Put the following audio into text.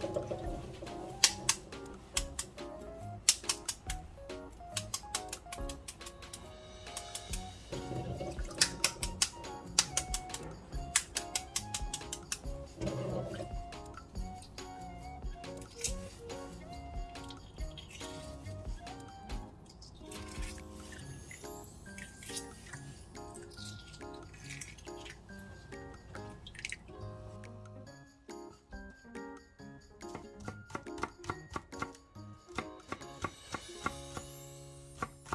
ちょっと。